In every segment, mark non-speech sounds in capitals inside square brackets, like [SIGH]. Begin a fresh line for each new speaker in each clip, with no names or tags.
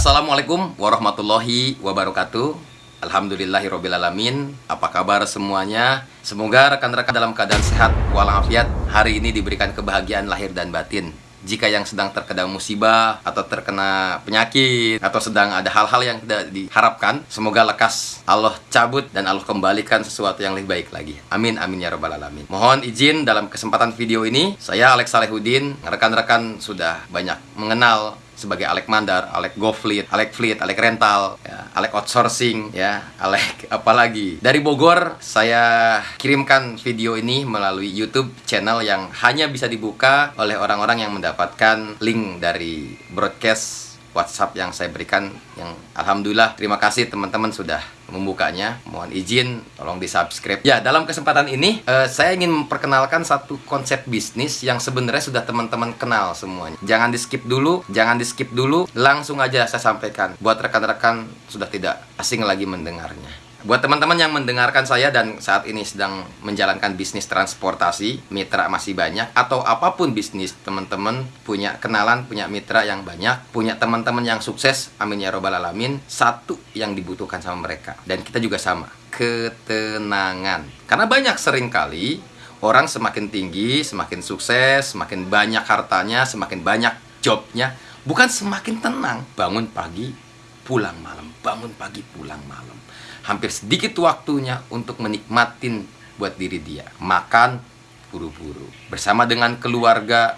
Assalamualaikum warahmatullahi wabarakatuh. Alhamdulillahirrohmanirrohim Apa kabar semuanya? Semoga rekan-rekan dalam keadaan sehat walafiat. Hari ini diberikan kebahagiaan lahir dan batin. Jika yang sedang terkena musibah atau terkena penyakit atau sedang ada hal-hal yang tidak diharapkan semoga lekas Allah cabut dan Allah kembalikan sesuatu yang lebih baik lagi. Amin amin ya robbal alamin. Mohon izin dalam kesempatan video ini saya Alex Salehudin rekan-rekan sudah banyak mengenal sebagai Alek Mandar, Alek GoFleet, Alek Fleet, Alek Rental, ya, Alek Outsourcing, ya, Alek [LAUGHS] apalagi. Dari Bogor saya kirimkan video ini melalui YouTube channel yang hanya bisa dibuka oleh orang-orang yang mendapatkan link dari broadcast WhatsApp yang saya berikan yang Alhamdulillah terima kasih teman-teman sudah membukanya. Mohon izin tolong di subscribe ya dalam kesempatan ini uh, saya ingin memperkenalkan satu konsep bisnis yang sebenarnya sudah teman-teman kenal semuanya. Jangan di skip dulu jangan di skip dulu. Langsung aja saya sampaikan. Buat rekan-rekan sudah tidak asing lagi mendengarnya Buat teman-teman yang mendengarkan saya dan saat ini sedang menjalankan bisnis transportasi, mitra masih banyak, atau apa pun bisnis teman-teman punya kenalan, punya mitra yang banyak, punya teman-teman yang sukses, amin ya robbal alamin, satu yang dibutuhkan sama mereka. Dan kita juga sama, ketenangan. Karena banyak sering kali orang semakin tinggi, semakin sukses, semakin banyak hartanya, semakin banyak jobnya, bukan semakin tenang. Bangun pagi, pulang malam, bangun pagi, pulang malam hampir sedikit waktunya untuk menikmatin buat diri dia. Makan buru-buru. Bersama dengan keluarga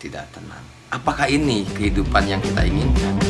tidak tenang. Apakah ini kehidupan yang kita inginkan?